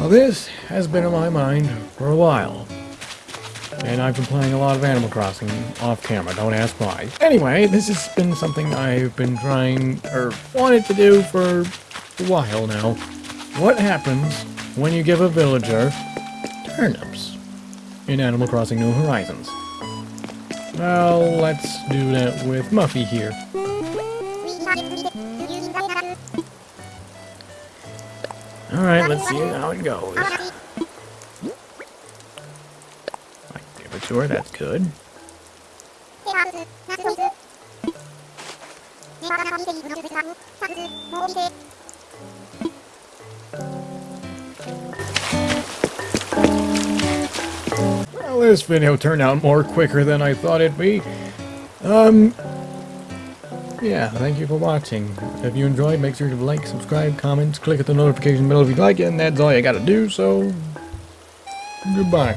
Now this has been on my mind for a while. And I've been playing a lot of Animal Crossing off camera, don't ask why. Anyway, this has been something I've been trying, or wanted to do for a while now. What happens when you give a villager turnips in Animal Crossing New Horizons? Well, let's do that with Muffy here. Alright, let's see how it goes. Like temperature, that's good. Well, this video turned out more quicker than I thought it'd be. Um, yeah, thank you for watching. If you enjoyed, make sure to like, subscribe, comment, click at the notification bell if you like it, and that's all you gotta do, so... Goodbye.